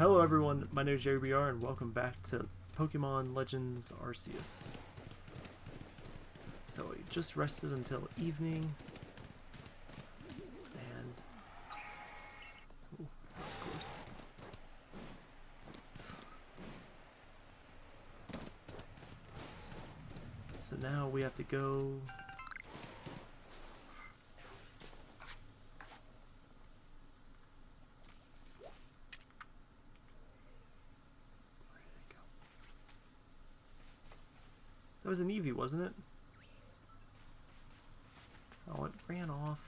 Hello everyone, my name is JBR and welcome back to Pokemon Legends Arceus. So we just rested until evening, and... Ooh, that was close. So now we have to go... Where did it go? That was an Eevee, wasn't it? Oh, it ran off.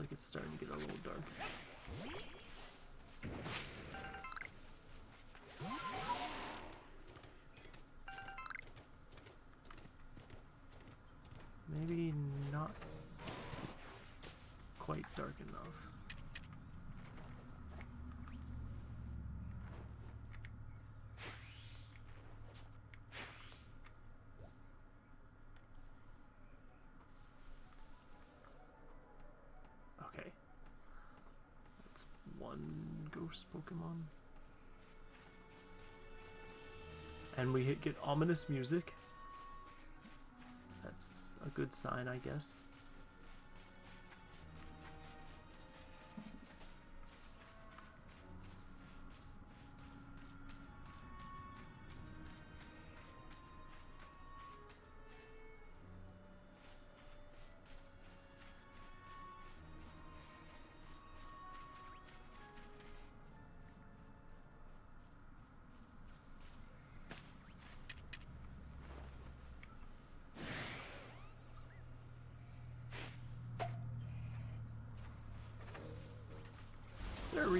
Like it's starting to get a little dark. Ghost Pokemon. And we hit, get ominous music. That's a good sign, I guess.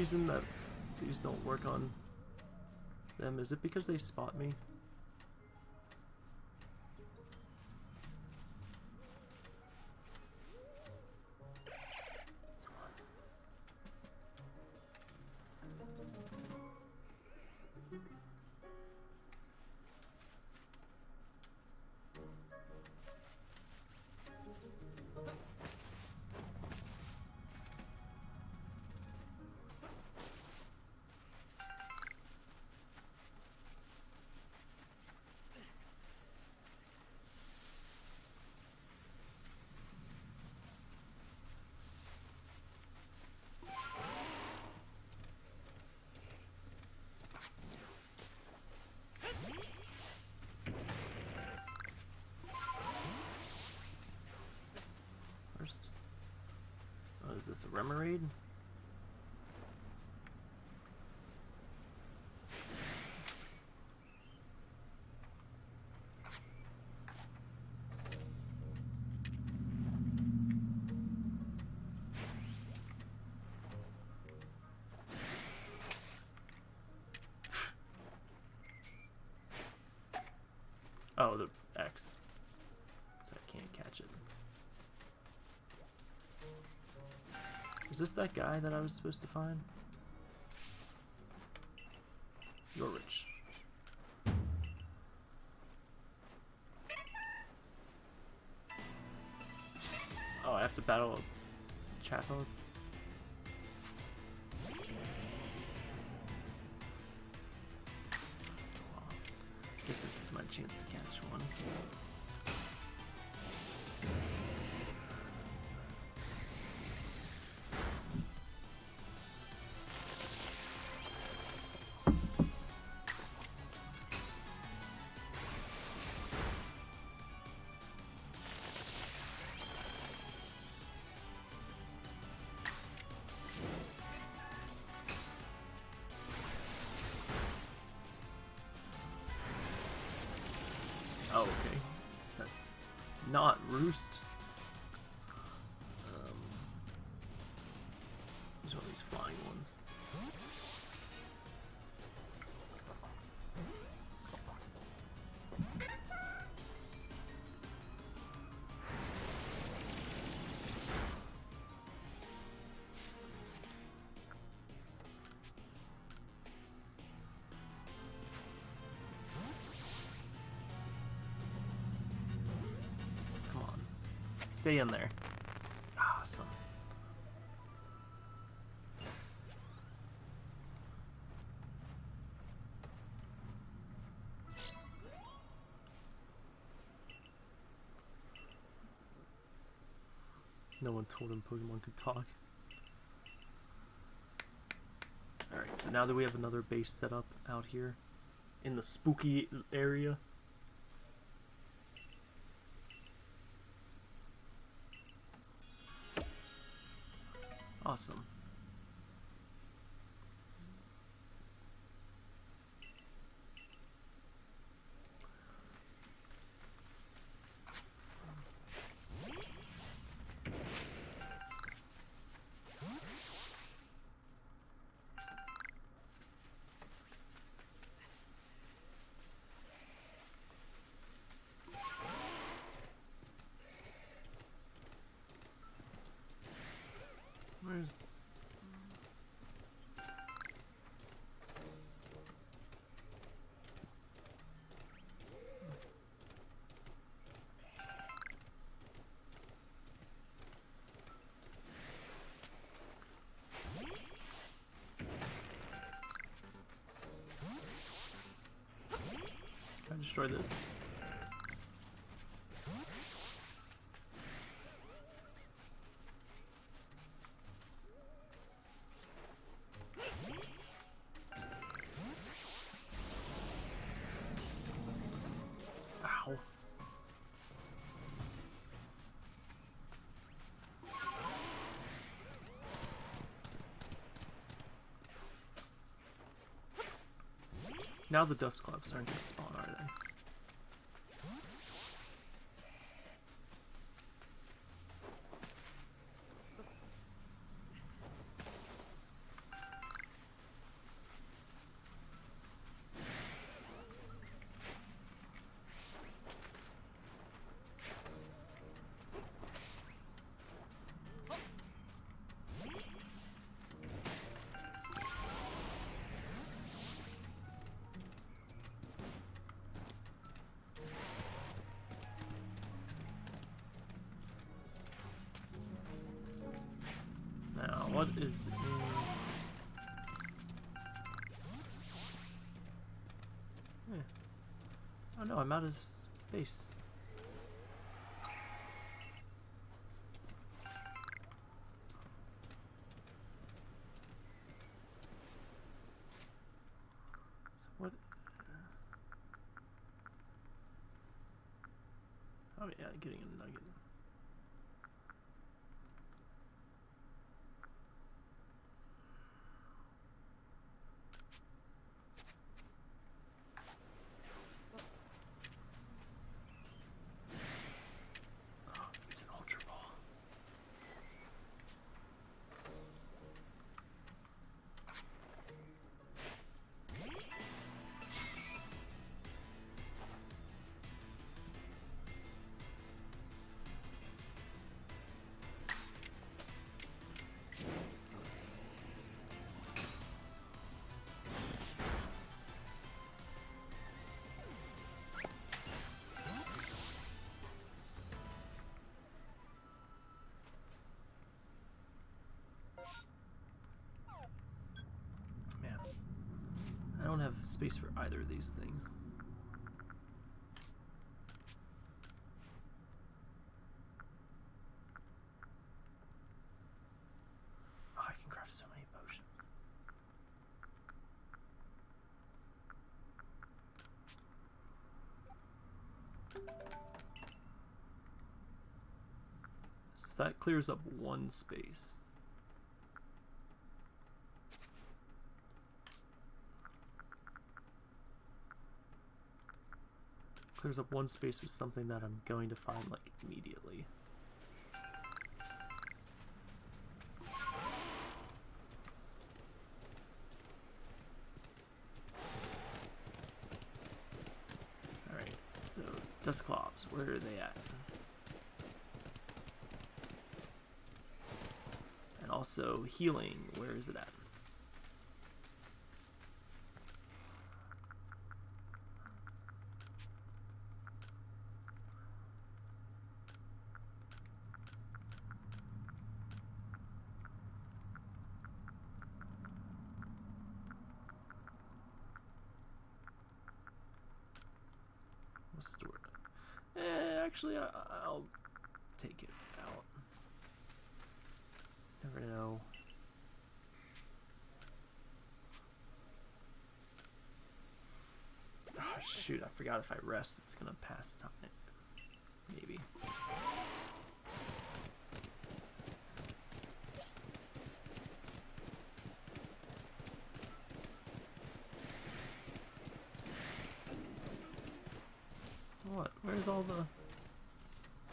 Reason that these don't work on them? Is it because they spot me? Remoraid? This that guy that I was supposed to find? Stay in there. Awesome. No one told him Pokemon could talk. Alright, so now that we have another base set up out here in the spooky area. Awesome. Destroy this? Ow. Now the Dusclops aren't gonna spawn, are they? What is in... Eh. Oh no, I'm out of space. So what... Oh yeah, getting have space for either of these things. Oh, I can craft so many potions. So that clears up one space. Clears up one space with something that I'm going to find like immediately. Alright, so Dusclops, where are they at? And also healing, where is it at? We'll store it. Eh, actually, I, I'll take it out. Never know. Oh, shoot, I forgot if I rest, it's gonna pass time. Maybe. What? Where's all the...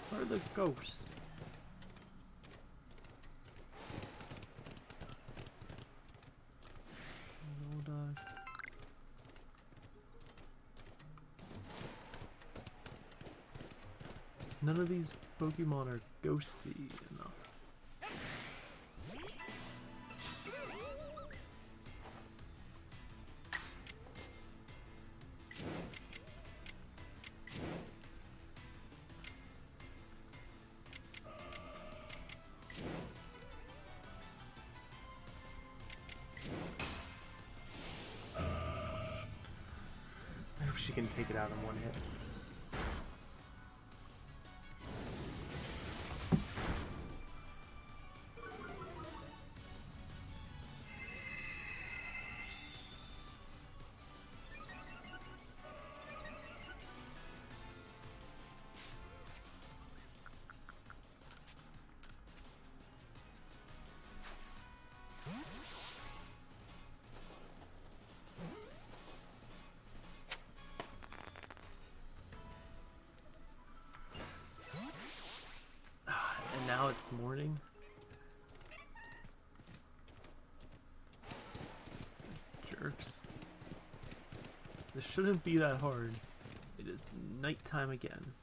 Where are the ghosts? None of these Pokemon are ghosty she can take it out in one hit. It's morning. Jerks. This shouldn't be that hard. It is nighttime again.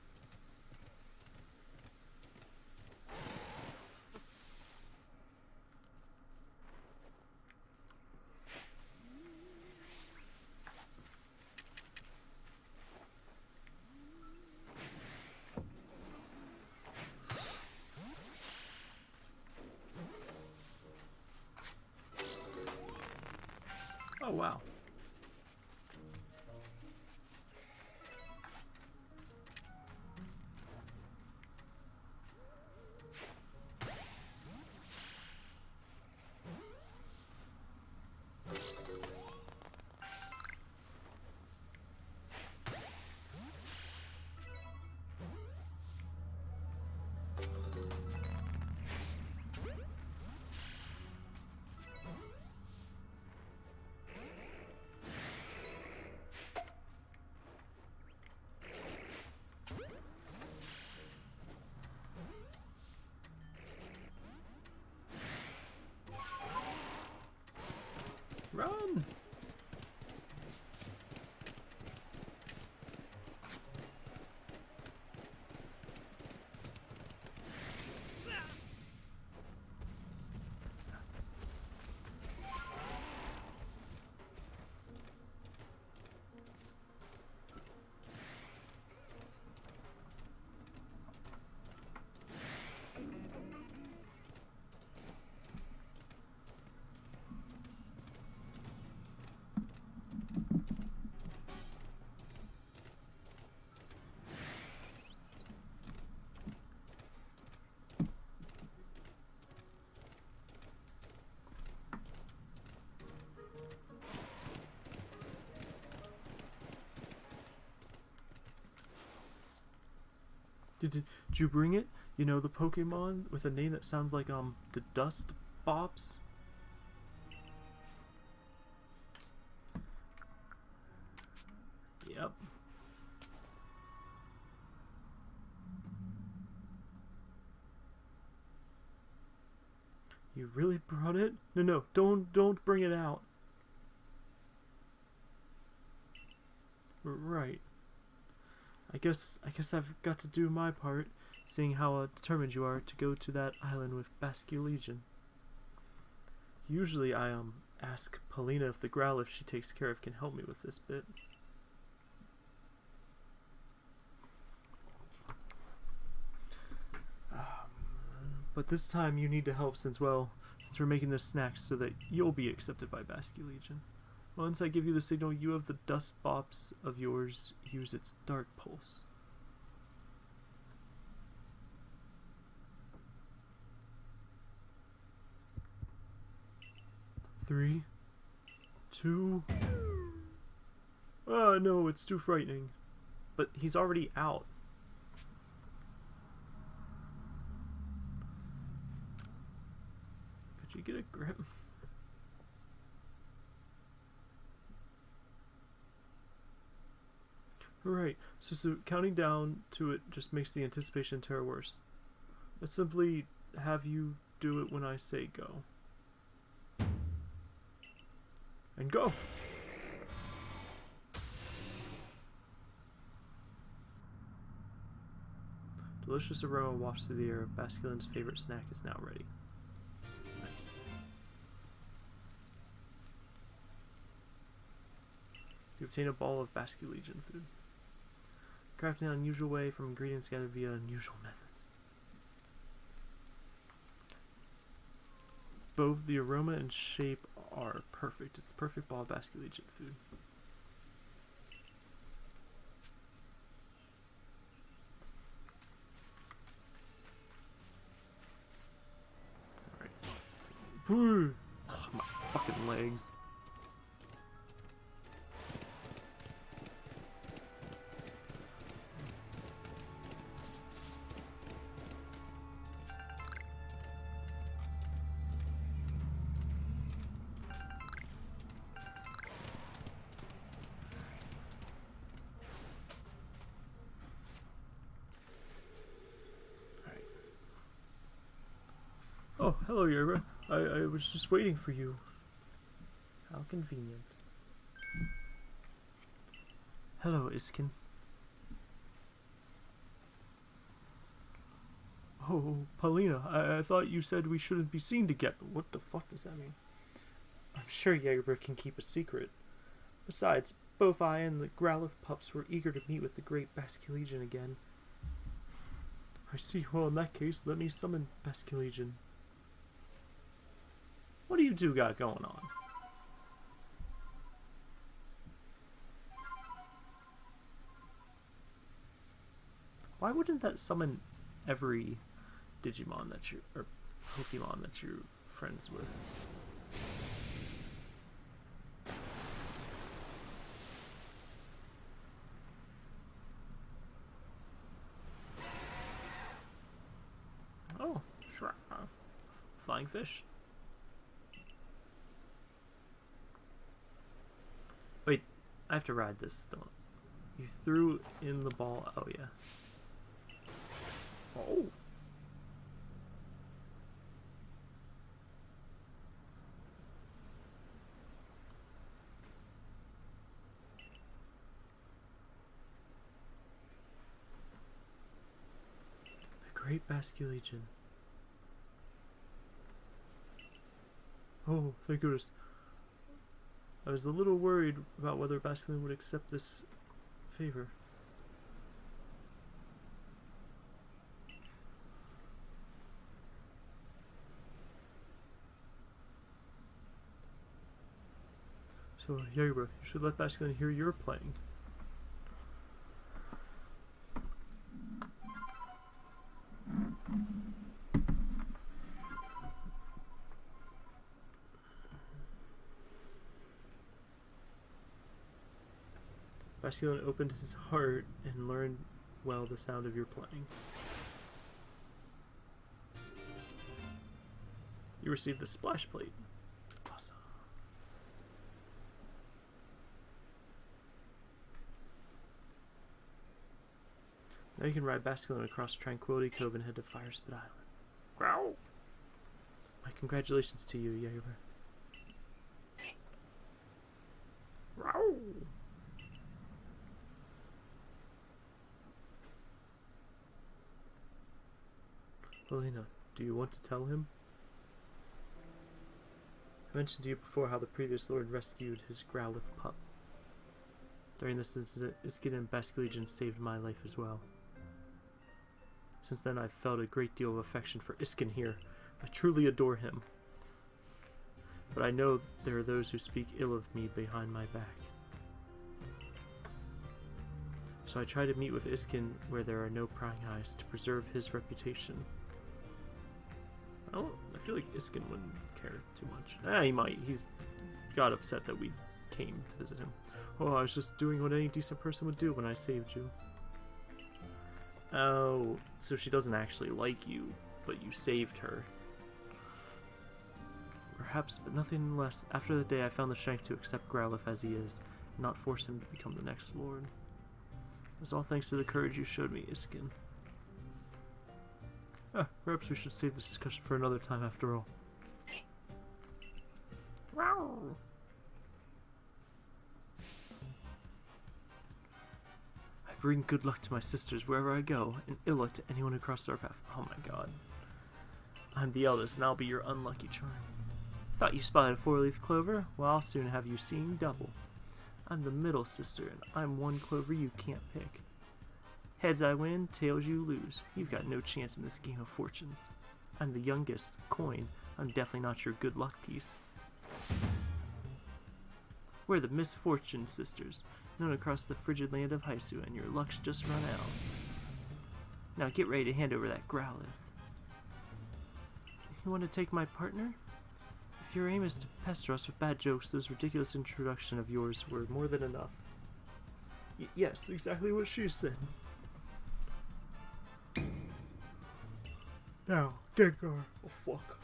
Did, did, did you bring it? You know, the Pokemon with a name that sounds like, um, the Dust Bops? Yep. You really brought it? No, no, don't, don't bring it out. Guess, I guess I've got to do my part, seeing how uh, determined you are to go to that island with Basculegion. Usually I, um, ask Palina if the Growlithe she takes care of can help me with this bit. Um, but this time you need to help since, well, since we're making this snack so that you'll be accepted by Basculegion. Once I give you the signal, you have the dust bops of yours use its dark pulse. Three, two. Oh no, it's too frightening. But he's already out. Could you get a grip? Right, so, so counting down to it just makes the anticipation terror worse. Let's simply have you do it when I say go. And go! Delicious aroma wafts through the air. Basculin's favorite snack is now ready. Nice. You obtain a ball of Basculegion food. Crafted in an unusual way from ingredients gathered via unusual methods. Both the aroma and shape are perfect. It's perfect ball of Legion food. Alright. Ugh, my fucking legs. Oh, hello, Yerba. I, I was just waiting for you. How convenient. Hello, Iscan. Oh, Palina, I, I thought you said we shouldn't be seen together. What the fuck does that mean? I'm sure Jaeger can keep a secret. Besides, both I and the Growlithe pups were eager to meet with the great Basculegion again. I see. Well, in that case, let me summon Basculegion. What do you two got going on? Why wouldn't that summon every Digimon that you or Pokemon that you're friends with? Oh, sure. Flying fish. Wait, I have to ride this. Don't. You threw in the ball. Oh yeah. Oh. The Great Basculegion. Oh, thank goodness. I was a little worried about whether Basculin would accept this favor. So, Yerba, you should let Basculin hear you're playing. Basculin opened his heart and learned well the sound of your playing. You received the splash plate. Awesome. Now you can ride Basculin across Tranquility Cove and head to Firespit Island. Growl! My congratulations to you, Yager. Row. Helena, do you want to tell him? I mentioned to you before how the previous lord rescued his Growlithe pup. During this incident, Iscan and Basculegion saved my life as well. Since then, I've felt a great deal of affection for Iscan here. I truly adore him. But I know there are those who speak ill of me behind my back. So I try to meet with Iscan where there are no prying eyes to preserve his reputation. I. I feel like Iscan wouldn't care too much. Ah, he might. He's got upset that we came to visit him. Oh, I was just doing what any decent person would do when I saved you. Oh, so she doesn't actually like you, but you saved her. Perhaps, but nothing less. After the day, I found the strength to accept Growlithe as he is, and not force him to become the next lord. It was all thanks to the courage you showed me, Iscan. Ah, perhaps we should save this discussion for another time after all. I bring good luck to my sisters wherever I go, and ill luck to anyone who crosses our path. Oh my god. I'm the eldest, and I'll be your unlucky charm. Thought you spotted a four-leaf clover? Well, I'll soon have you seeing double. I'm the middle sister, and I'm one clover you can't pick. Heads I win, tails you lose. You've got no chance in this game of fortunes. I'm the youngest, coin. I'm definitely not your good luck piece. We're the Misfortune Sisters, known across the frigid land of Haisu, and your luck's just run out. Now get ready to hand over that Growlithe. You want to take my partner? If your aim is to pester us with bad jokes, those ridiculous introduction of yours were more than enough. Y yes, exactly what she said. Now, Gengar. Oh fuck.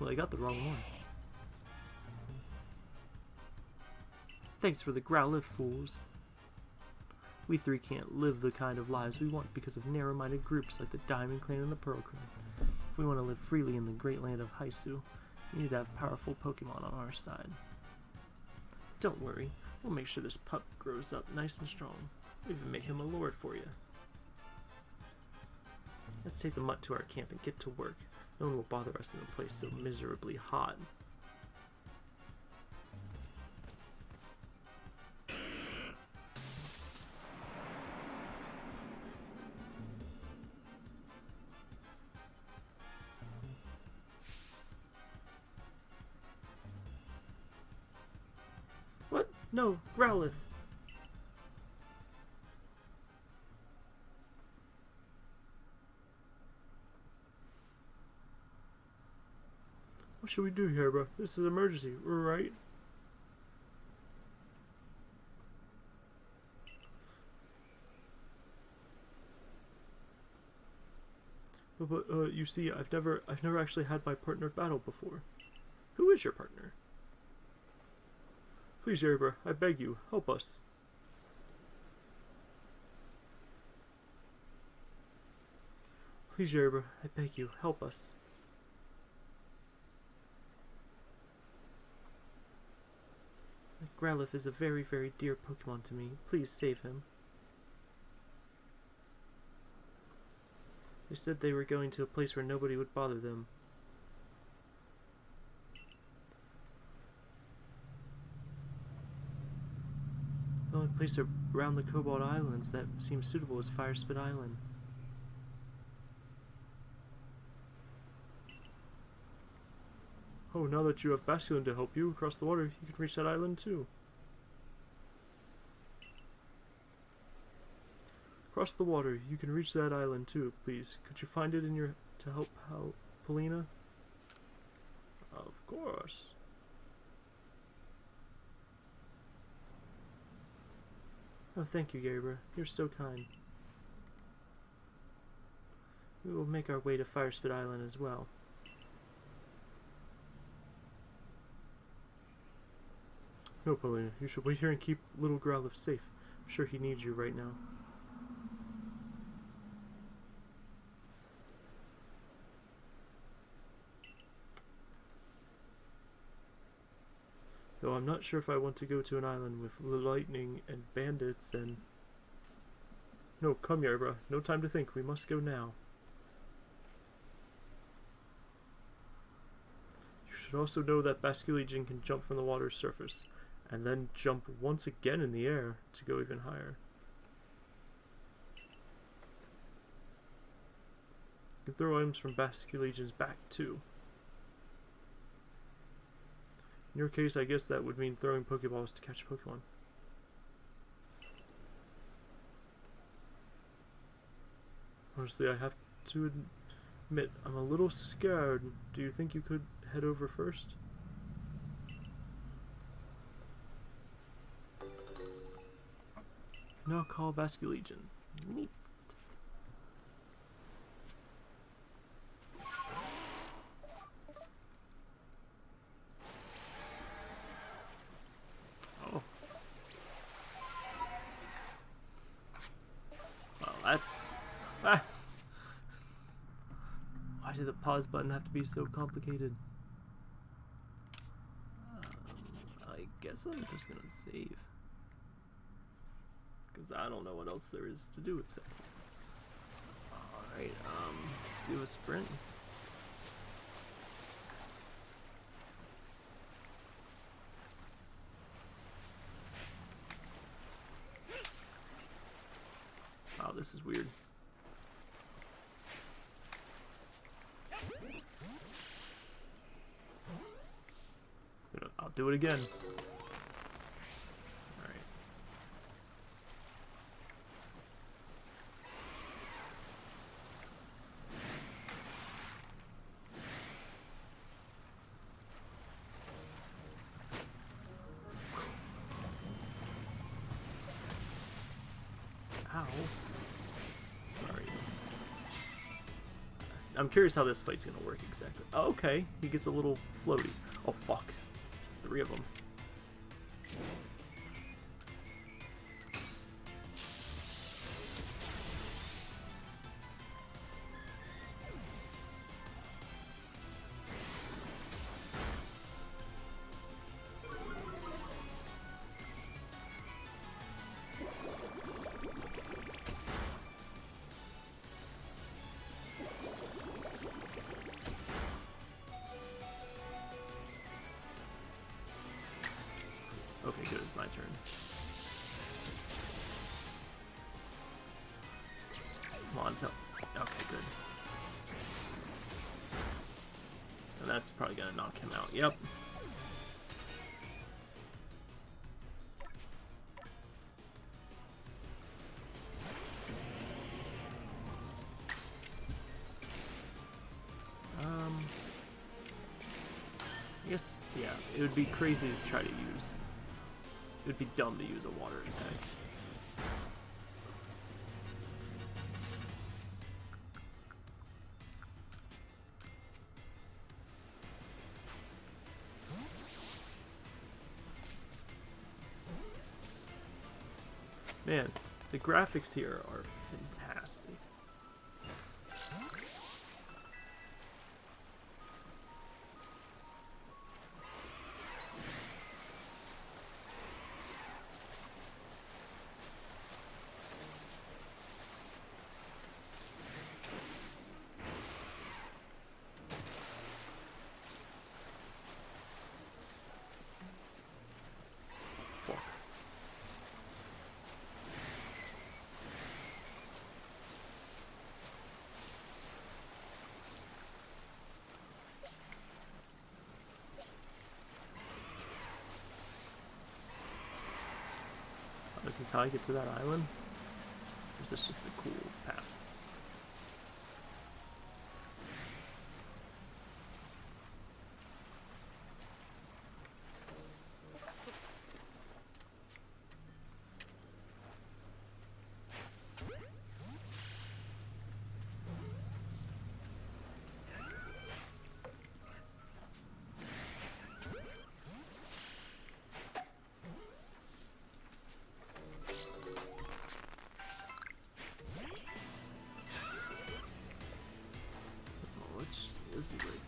Well, I got the wrong one. Thanks for the Growlithe fools. We three can't live the kind of lives we want because of narrow-minded groups like the Diamond Clan and the Pearl Clan. If we want to live freely in the great land of Haisu, we need to have powerful Pokemon on our side. Don't worry, we'll make sure this pup grows up nice and strong. We'll even make him a lord for you. Let's take the mutt to our camp and get to work. No one will bother us in a place so miserably hot. Should we do here, bro? This is an emergency, right? But, but uh, you see, I've never, I've never actually had my partner battle before. Who is your partner? Please, Yerba, I beg you, help us. Please, Yerba, I beg you, help us. Growlithe is a very, very dear Pokemon to me. Please save him. They said they were going to a place where nobody would bother them. The only place around the Cobalt Islands that seems suitable is Firespit Island. Oh, now that you have Basculin to help you across the water, you can reach that island too. Across the water, you can reach that island too, please. Could you find it in your to help help Palina? Of course. Oh, thank you, Gabriel. You're so kind. We will make our way to Firespit Island as well. No, Palina, you should wait here and keep little Growlithe safe. I'm sure he needs you right now. Though I'm not sure if I want to go to an island with lightning and bandits and... No, come Yerba. No time to think. We must go now. You should also know that Basculegion can jump from the water's surface, and then jump once again in the air to go even higher. You can throw items from Basculegion's back too. In your case, I guess that would mean throwing Pokeballs to catch a Pokemon. Honestly, I have to admit, I'm a little scared. Do you think you could head over first? No, call Basculegion. Neat. Oh. Well, that's... Ah. Why did the pause button have to be so complicated? Um, I guess I'm just gonna save. Because I don't know what else there is to do exactly. Alright, um, do a sprint. Wow, this is weird. I'll do it again. Curious how this fight's gonna work exactly. Oh, okay, he gets a little floaty. Oh fuck. There's three of them. Okay, good. It's my turn. Come on, tell. Okay, good. And that's probably gonna knock him out. Yep. Um. I guess, yeah, it would be crazy to try to use. It would be dumb to use a water attack. Man, the graphics here are fantastic. Fuck. Oh, This is how I get to that island? Or is this just a cool path?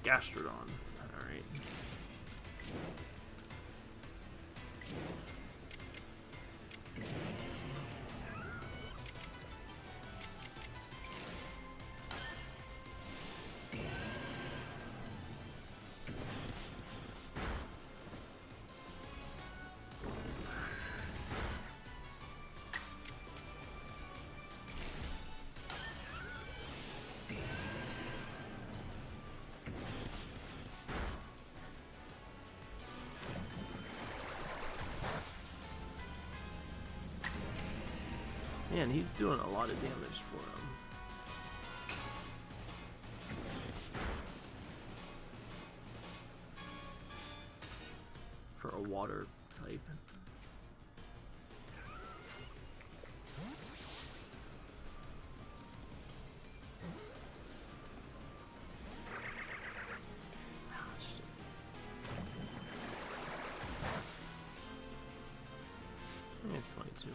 Gastrodon. Man, he's doing a lot of damage for him. For a water type. Ah. Yeah, 22.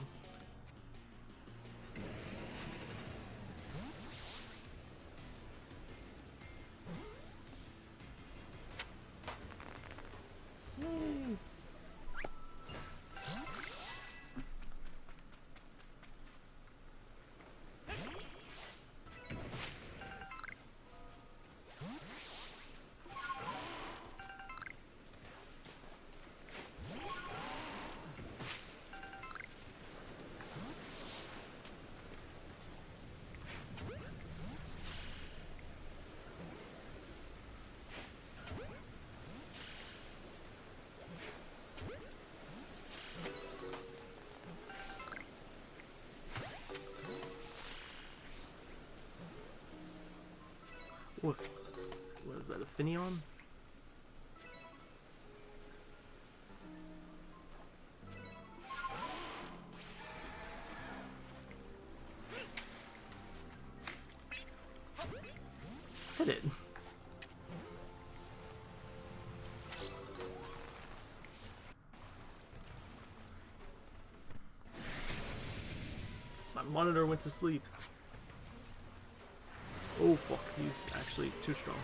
What? What is that? A Finneon? Hit it. My monitor went to sleep. Oh fuck, he's actually too strong.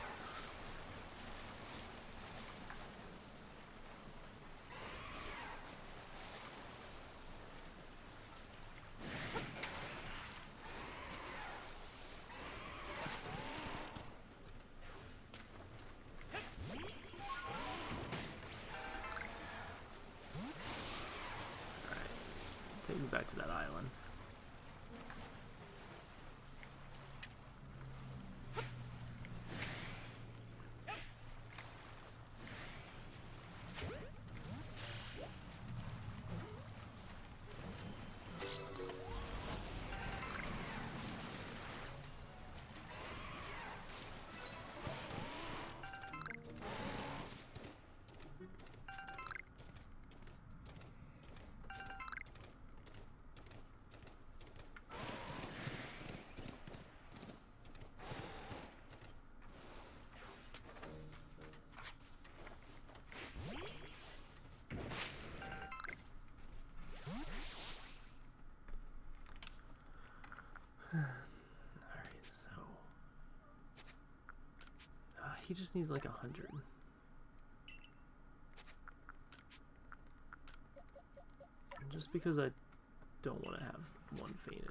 He just needs like a hundred. Just because I don't want to have one fainted.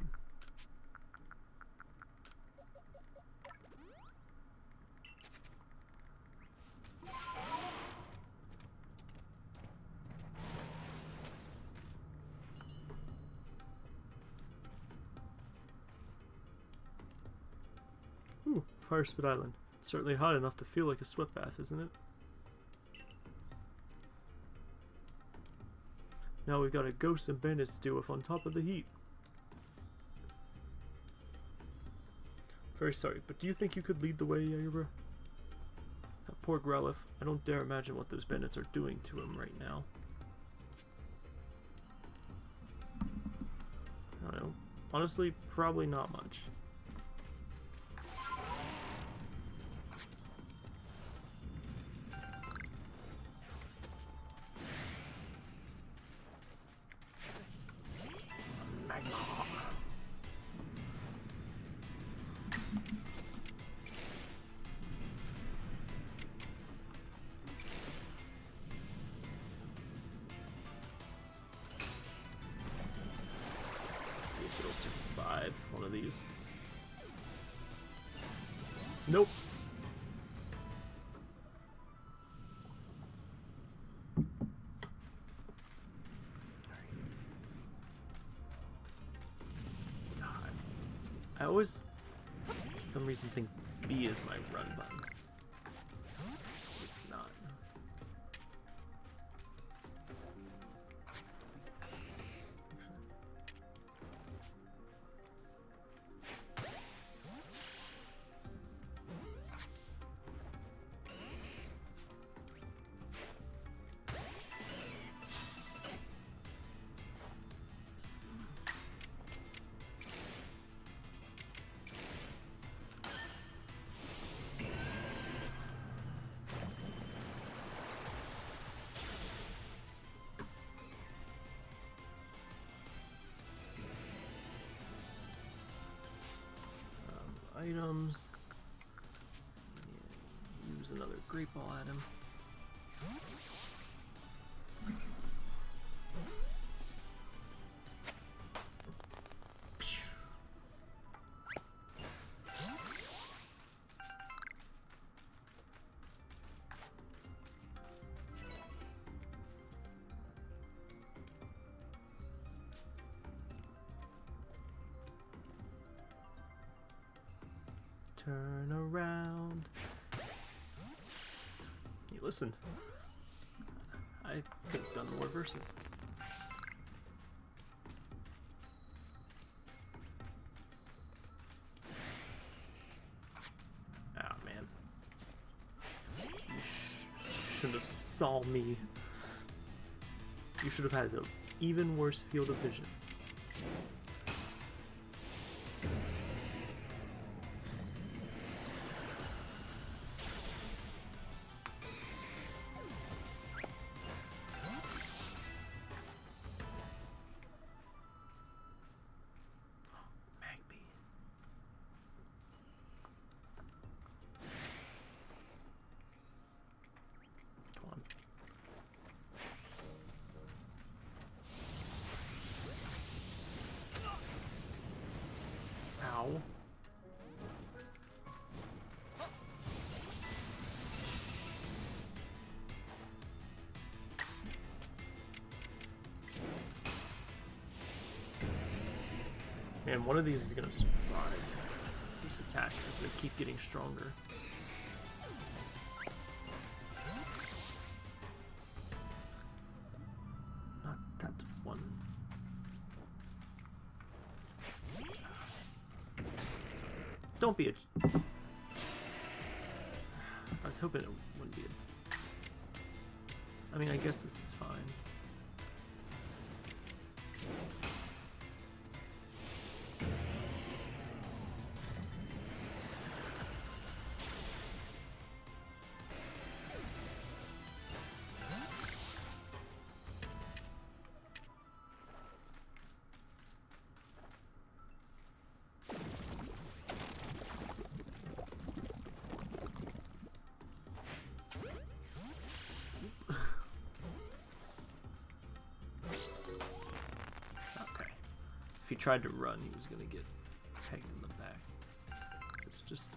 Ooh, Firespit Island. Certainly hot enough to feel like a sweat bath, isn't it? Now we've got a ghost and bandits to deal with on top of the heat. Very sorry, but do you think you could lead the way, Yaira? That poor Growlithe. I don't dare imagine what those bandits are doing to him right now. I don't know. Honestly, probably not much. Always, for some reason, think B is my run button. Items. Use another great ball at Turn around. You listened. I could have done more verses. Ah, man. You sh should have saw me. You should have had an even worse field of vision. Man, one of these is gonna survive these as they keep getting stronger. If he tried to run, he was gonna get pegged in the back. It's just.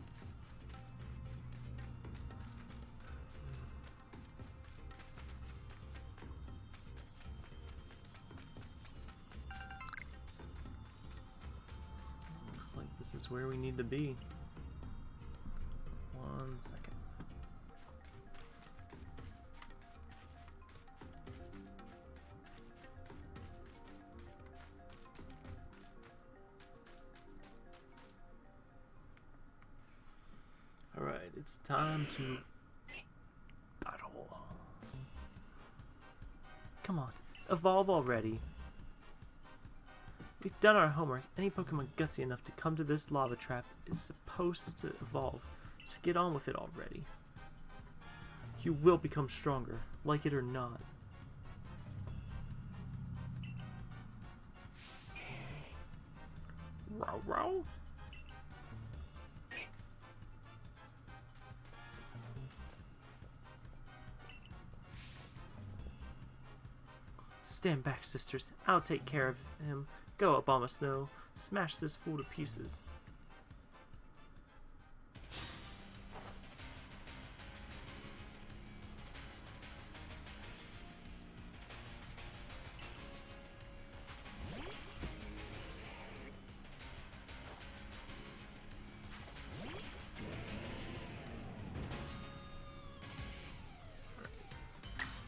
Time to battle. Come on, evolve already. We've done our homework. Any Pokemon gutsy enough to come to this lava trap is supposed to evolve, so get on with it already. You will become stronger, like it or not. Stand back, sisters. I'll take care of him. Go, Abomasnow. Smash this fool to pieces.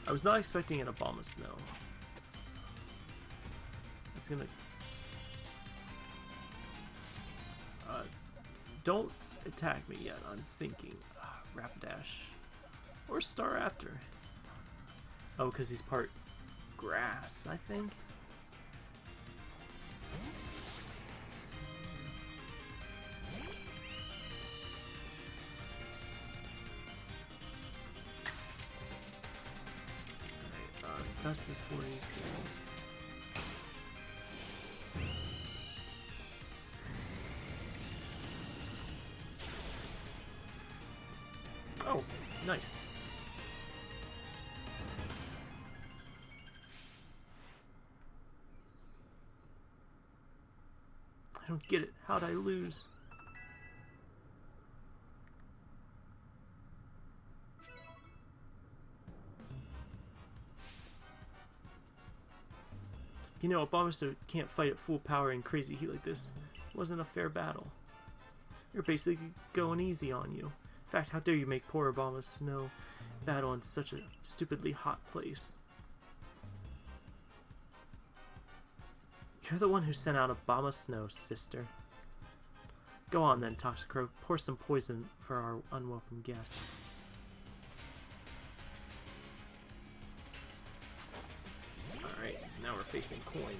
I was not expecting an Abomasnow gonna... Uh, don't attack me yet. I'm thinking. Uh, Rapidash. Or Staraptor. Oh, because he's part grass, I think. Augustus 40s, 60s. Nice. I don't get it. How'd I lose? You know, a Abomasnow can't fight at full power in crazy heat like this. It wasn't a fair battle. You're basically going easy on you. In fact, how dare you make poor Abomasnow battle in such a stupidly hot place? You're the one who sent out Abomasnow, sister. Go on then, Toxicroak. Pour some poison for our unwelcome guest. Alright, so now we're facing Coin.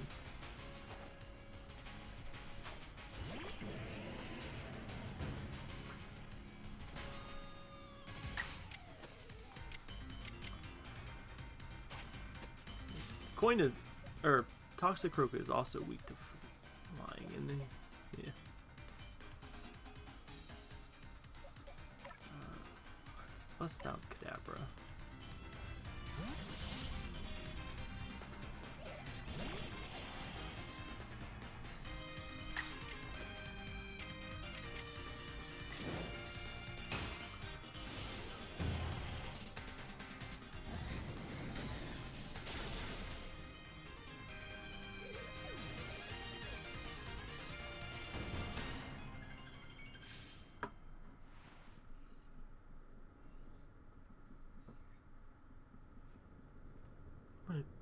Coin is, or Toxicroak is also weak to flying, and then, yeah. Uh, let's bust out Kadabra.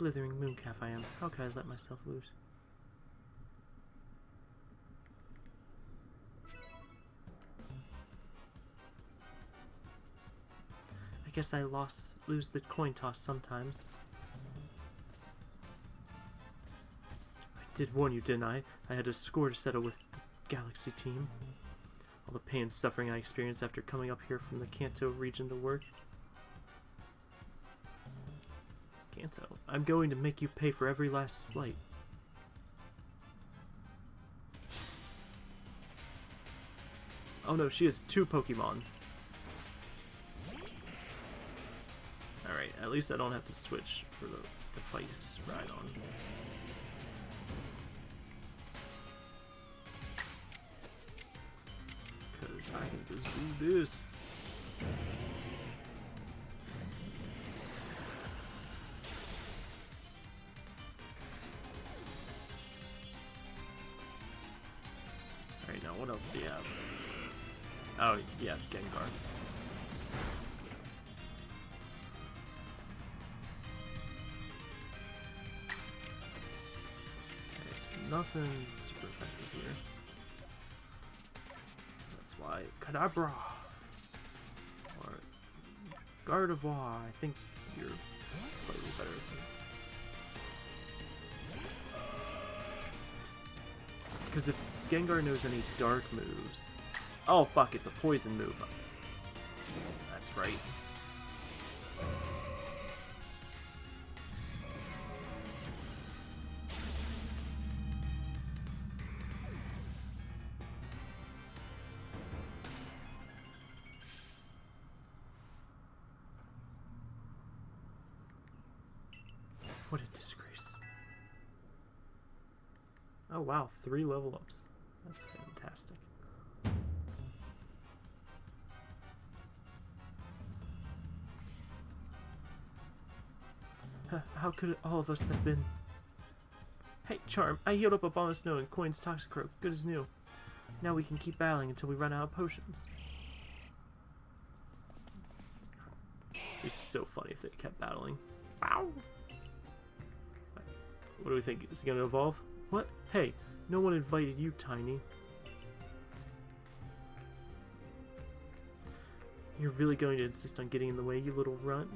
Blithering mooncalf I am. How could I let myself lose? I guess I lost lose the coin toss sometimes. I did warn you, didn't I? I had a score to settle with the Galaxy team. All the pain and suffering I experienced after coming up here from the Kanto region to work. I'm going to make you pay for every last slight. Oh no, she has two Pokemon. Alright, at least I don't have to switch for the to fight Rhydon. Cause I can just do this. Else do you have? Oh, yeah, Gengar. Nothing super effective here. That's why Kadabra or Gardevoir. I think you're slightly better. Because if Gengar knows any dark moves, oh fuck, it's a poison move. That's right. What a disgrace. Oh wow, three level ups. How could all of us have been... Hey, Charm, I healed up Abomasnow and Coin's Toxicroak, good as new. Now we can keep battling until we run out of potions. It'd be so funny if they kept battling. Wow. What do we think? Is he gonna evolve? What? Hey, no one invited you, Tiny. You're really going to insist on getting in the way, you little runt?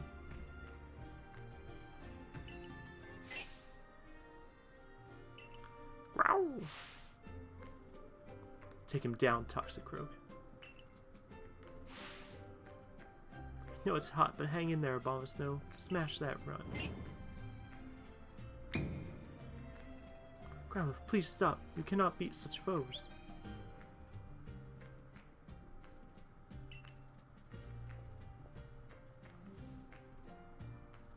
Take him down, Toxicroak. I know it's hot, but hang in there, Abomasnow. Smash that runge. Growlithe, please stop. You cannot beat such foes.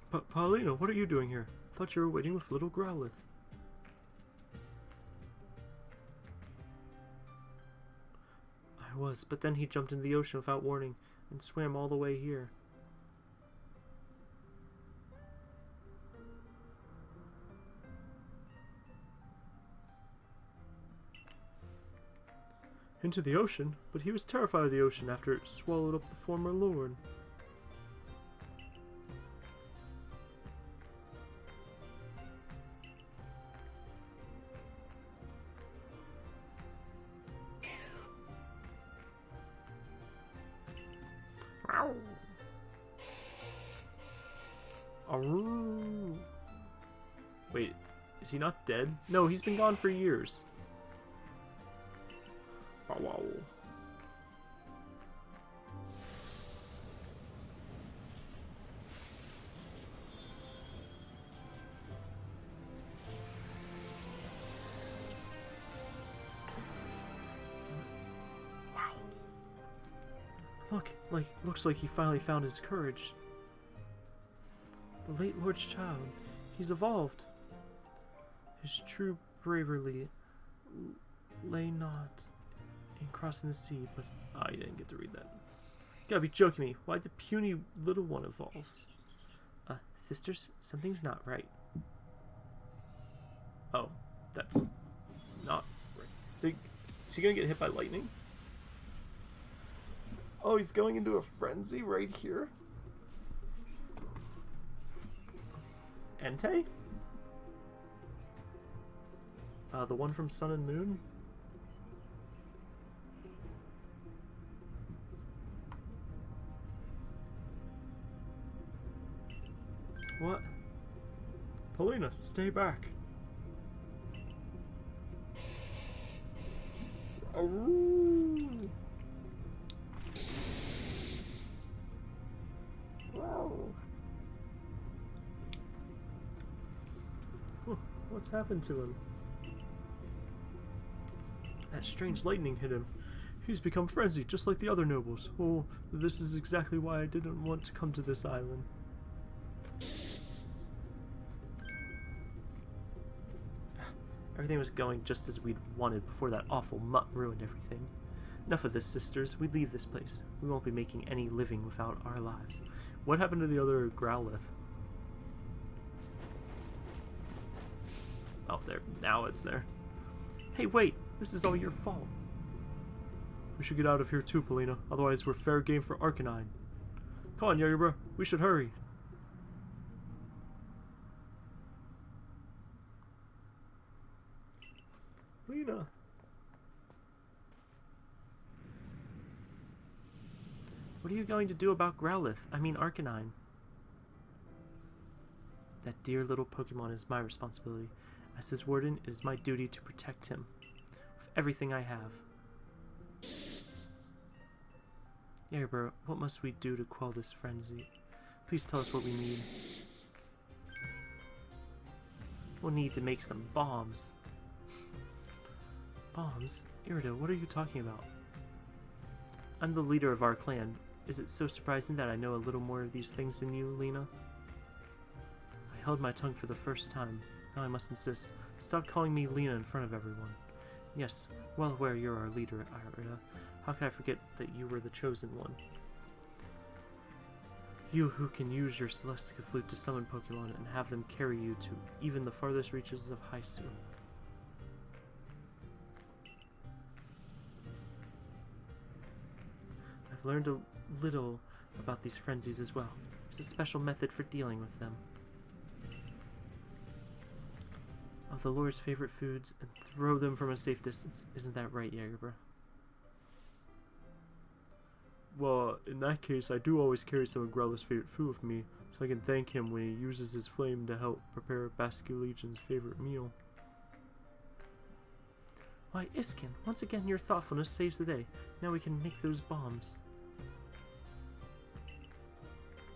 But Palina, what are you doing here? Thought you were waiting with little Growlithe. Was, but then he jumped into the ocean without warning and swam all the way here. Into the ocean? But he was terrified of the ocean after it swallowed up the former lord. Dead? No, he's been gone for years. Wow, wow. Look, like looks like he finally found his courage. The late Lord's child. He's evolved. His true bravery lay not in crossing the sea, but I didn't get to read that. You gotta be joking me. Why'd the puny little one evolve? Uh, sisters, something's not right. Oh, that's not right. Is he, is he gonna get hit by lightning? Oh, he's going into a frenzy right here? Entei? Uh, the one from Sun and Moon? What? Palina, stay back. Ooh. Wow. What's happened to him? That strange lightning hit him. He's become frenzied, just like the other nobles. Oh, this is exactly why I didn't want to come to this island. Everything was going just as we'd wanted before that awful mutt ruined everything. Enough of this, sisters. We leave this place. We won't be making any living without our lives. What happened to the other Growlithe? Oh, there. Now it's there. Hey, wait! This is all your fault. We should get out of here too, Palina. Otherwise, we're fair game for Arcanine. Come on, Yagerbra. We should hurry. Lena. What are you going to do about Growlithe? I mean Arcanine. That dear little Pokemon is my responsibility. As his warden, it is my duty to protect him. Everything I have. Yagerbra, what must we do to quell this frenzy? Please tell us what we need. We'll need to make some bombs. Bombs? Irida, what are you talking about? I'm the leader of our clan. Is it so surprising that I know a little more of these things than you, Lena? I held my tongue for the first time. Now I must insist. Stop calling me Lena in front of everyone. Yes, well aware you're our leader, Irida. How could I forget that you were the chosen one? You who can use your Celestica Flute to summon Pokemon and have them carry you to even the farthest reaches of Hisui. I've learned a little about these frenzies as well. There's a special method for dealing with them. Of the Lord's favorite foods and throw them from a safe distance. Isn't that right, Jagerbra? Well, in that case, I do always carry some of Growlithe's favorite food with me, so I can thank him when he uses his flame to help prepare Basculegion's favorite meal. Why, Iscan, once again your thoughtfulness saves the day. Now we can make those bombs.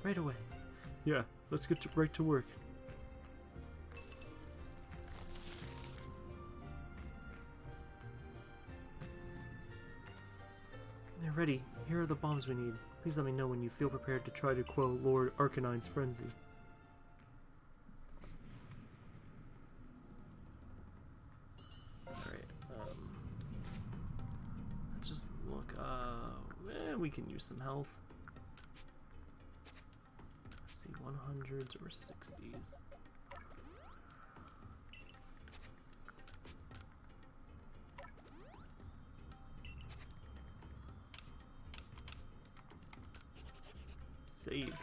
Right away. Yeah, let's get to, right to work. They're ready. Here are the bombs we need. Please let me know when you feel prepared to try to quell Lord Arcanine's frenzy. Alright, um... Let's just look, uh... Eh, we can use some health. Let's see, 100s or 60s. Save.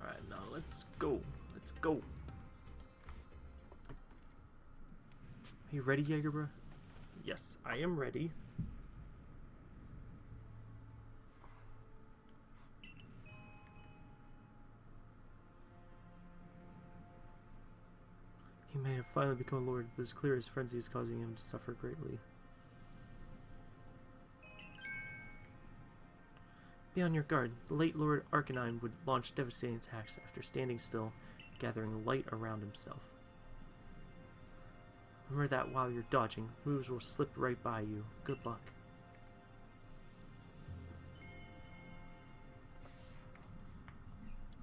Alright, now let's go. Let's go. Are you ready, Jagerbra? Yes, I am ready. He may have finally become a lord, but it's clear his frenzy is causing him to suffer greatly. Be on your guard. The late Lord Arcanine would launch devastating attacks after standing still, gathering light around himself. Remember that while you're dodging, moves will slip right by you. Good luck.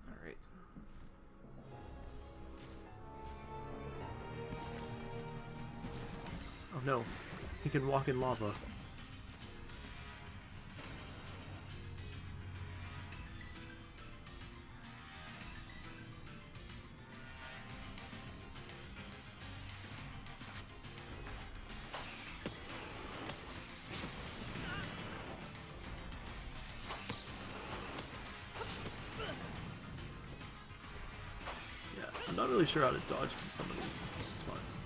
Alright. Oh no, he can walk in lava. Sure how to dodge from some of these spots.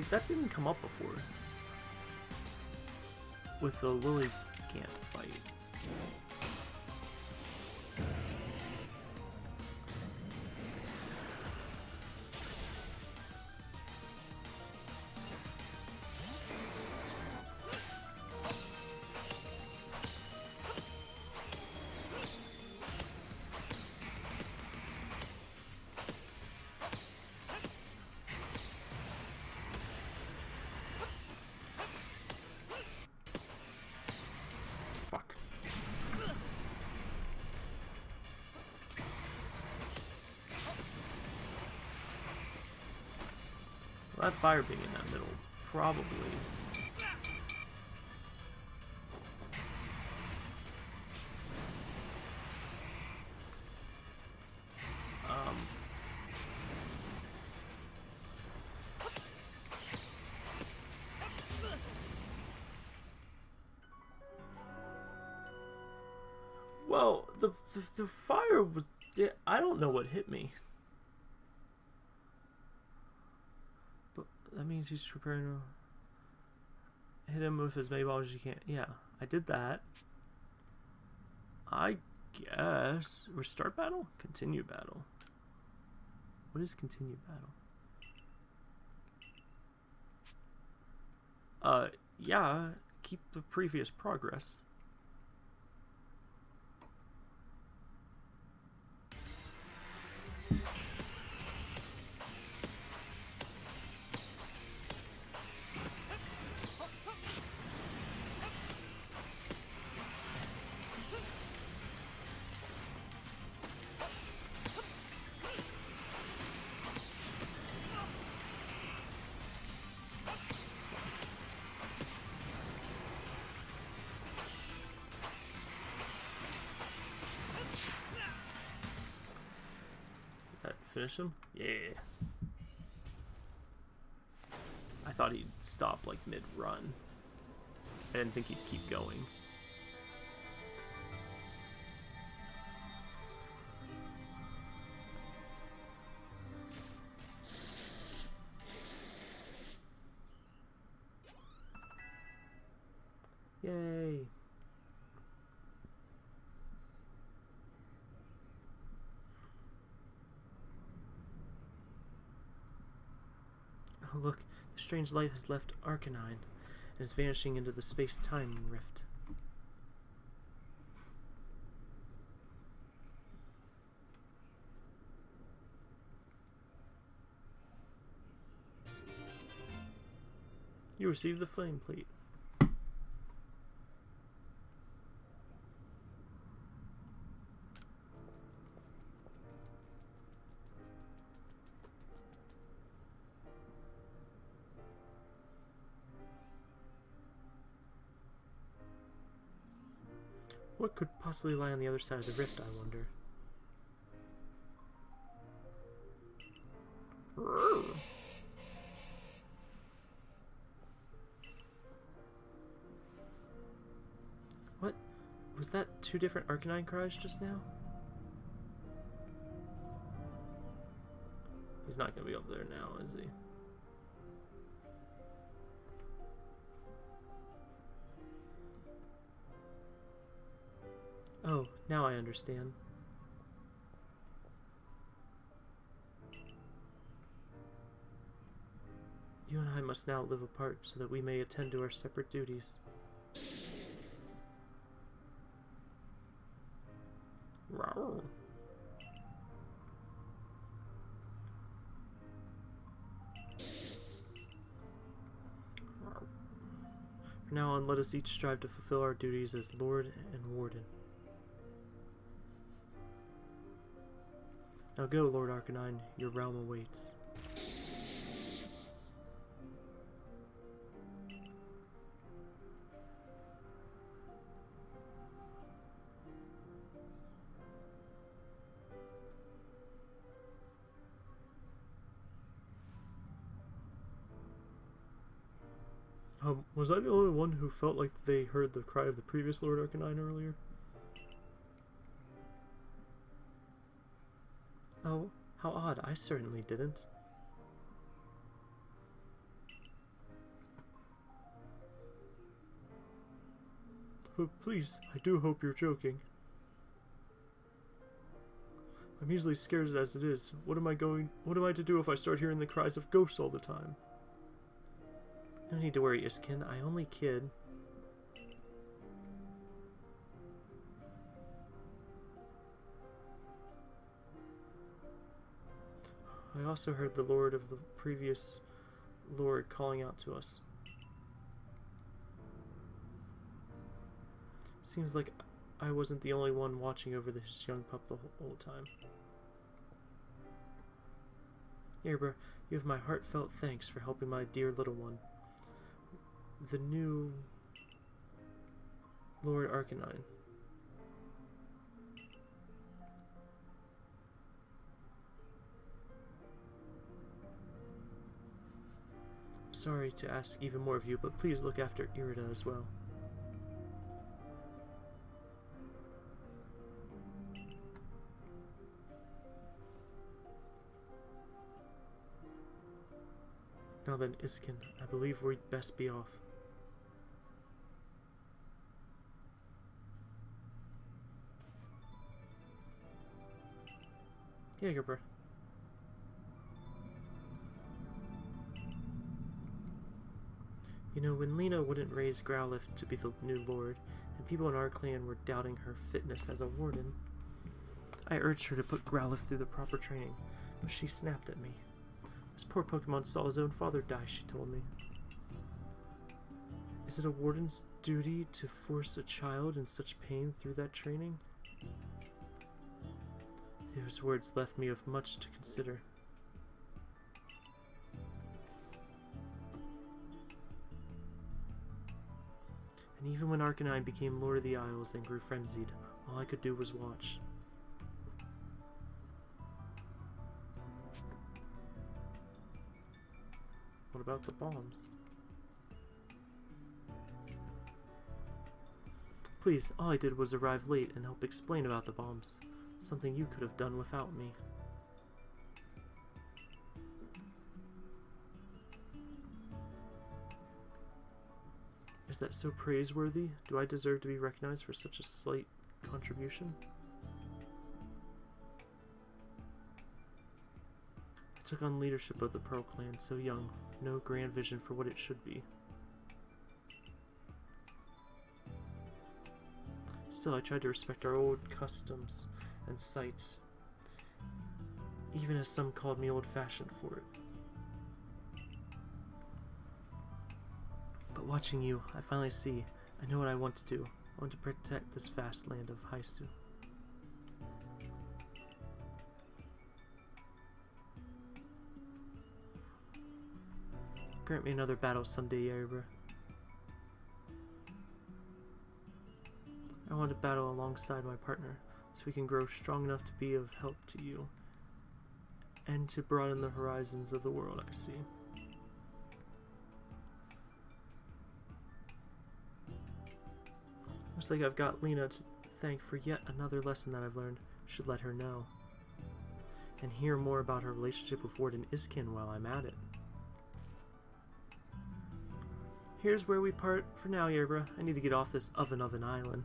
Like that didn't come up before. With the Lily can't fight. Well, that fire being in that middle, probably. Um. Well, the, the the fire was. I don't know what hit me. But he's preparing to hit him with as many bombs as you can. Yeah, I did that. I guess restart battle, continue battle. What is continue battle? Uh, yeah, keep the previous progress. Finish him? Yeah. I thought he'd stop like mid-run. I didn't think he'd keep going. Yay! Oh look, the strange light has left Arcanine and is vanishing into the space-time rift. You received the flame plate. Possibly lie on the other side of the rift, I wonder? What? Was that two different Arcanine cries just now? He's not gonna be up there now, is he? Oh, now I understand. You and I must now live apart so that we may attend to our separate duties. Rawr. Now on, let us each strive to fulfill our duties as Lord and Warden. Now go, Lord Arcanine, your realm awaits. Um, was I the only one who felt like they heard the cry of the previous Lord Arcanine earlier? I certainly didn't. But please, I do hope you're joking. I'm easily scared as it is. What am I going... What am I to do if I start hearing the cries of ghosts all the time? No need to worry, Iscan. I only kid. I also heard the lord of the previous lord calling out to us. Seems like I wasn't the only one watching over this young pup the whole time. Erebor, you have my heartfelt thanks for helping my dear little one. The new Lord Arcanine. Sorry to ask even more of you, but please look after Irida as well. Now then, Iscan, I believe we'd best be off. Yeah, Jagerbro. You know, when Lena wouldn't raise Growlithe to be the new lord, and people in our clan were doubting her fitness as a warden, I urged her to put Growlithe through the proper training, but she snapped at me. This poor Pokemon saw his own father die, she told me. Is it a warden's duty to force a child in such pain through that training? Those words left me with much to consider. and even when Arcanine became Lord of the Isles and grew frenzied, all I could do was watch. What about the bombs? Please, all I did was arrive late and help explain about the bombs. Something you could have done without me. Is that so praiseworthy? Do I deserve to be recognized for such a slight contribution? I took on leadership of the Pearl Clan so young, no grand vision for what it should be. Still, I tried to respect our old customs and sites, even as some called me old-fashioned for it. But watching you, I finally see, I know what I want to do. I want to protect this vast land of Hisui. Grant me another battle someday, Yaribra. I want to battle alongside my partner, so we can grow strong enough to be of help to you, and to broaden the horizons of the world I see. Looks like I've got Lena to thank for yet another lesson that I've learned. Should let her know. And hear more about her relationship with Warden Iscan while I'm at it. Here's where we part for now, Yerbra. I need to get off this oven oven island.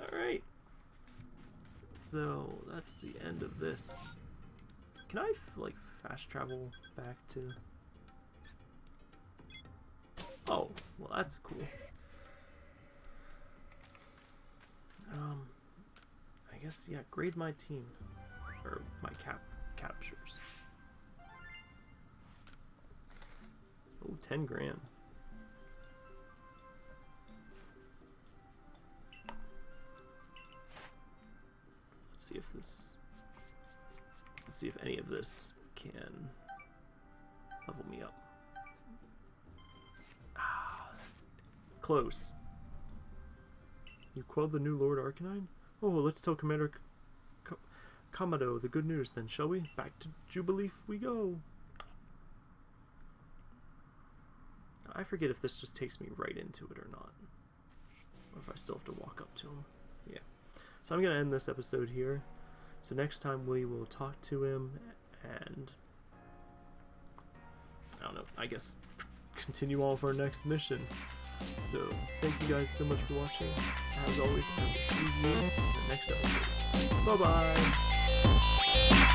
Alright. So, that's the end of this. Can I, like, fast travel back to... Oh, well that's cool. Um, I guess, yeah, grade my team. Or my cap captures. Oh, 10 grand. Let's see if this... Let's see if any of this can level me up. Close. You quelled the new Lord Arcanine? Oh, let's tell Commander Kamado the good news then, shall we? Back to Jubilife we go! I forget if this just takes me right into it or not. Or if I still have to walk up to him. Yeah. So I'm going to end this episode here. So next time we will talk to him and... I don't know, I guess continue on for our next mission. So, thank you guys so much for watching. As always, I will see you in the next episode. Bye-bye!